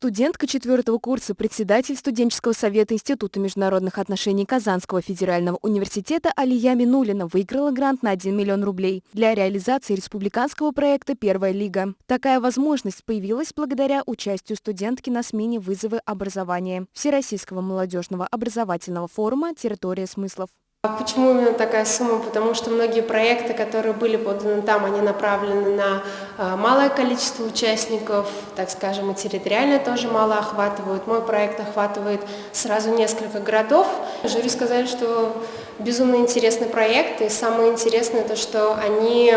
Студентка четвертого курса, председатель студенческого совета Института международных отношений Казанского федерального университета Алия Минулина выиграла грант на 1 миллион рублей для реализации республиканского проекта «Первая лига». Такая возможность появилась благодаря участию студентки на смене «Вызовы образования» Всероссийского молодежного образовательного форума «Территория смыслов». А почему именно такая сумма? Потому что многие проекты, которые были поданы там, они направлены на а, малое количество участников, так скажем, и территориально тоже мало охватывают. Мой проект охватывает сразу несколько городов. Жюри сказали, что безумно интересный проект, и самое интересное то, что они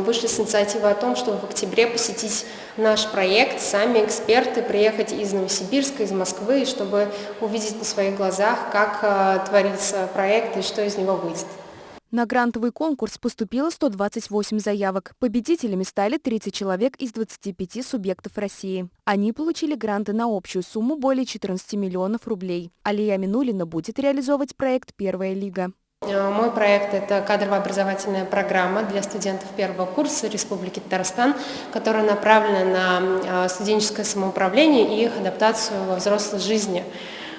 вышли с инициативой о том, чтобы в октябре посетить наш проект, сами эксперты, приехать из Новосибирска, из Москвы, чтобы увидеть на своих глазах, как э, творится проект и что из него выйдет. На грантовый конкурс поступило 128 заявок. Победителями стали 30 человек из 25 субъектов России. Они получили гранты на общую сумму более 14 миллионов рублей. Алия Минулина будет реализовывать проект «Первая лига». Э, мой проект – это кадрово-образовательная программа для студентов первого курса Республики Татарстан, которая направлена на э, студенческое самоуправление и их адаптацию во взрослой жизни.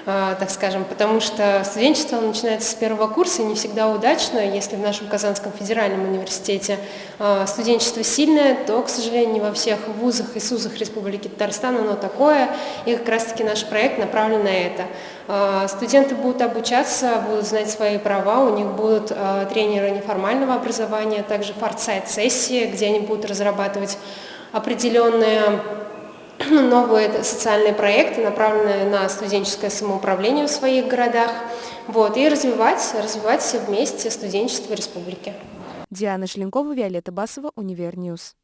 А, так скажем, потому что студенчество начинается с первого курса и не всегда удачно. Если в нашем Казанском федеральном университете а, студенчество сильное, то, к сожалению, не во всех вузах и СУЗах Республики Татарстан оно такое, и как раз-таки наш проект направлен на это. А, студенты будут обучаться, будут знать свои права, у них будут тренеры неформального образования, также форсайт-сессии, где они будут разрабатывать определенные новые социальные проекты, направленные на студенческое самоуправление в своих городах, вот, и развивать, развивать вместе студенчество республики. Диана Шленкова, Виолетта Басова, Универньюз.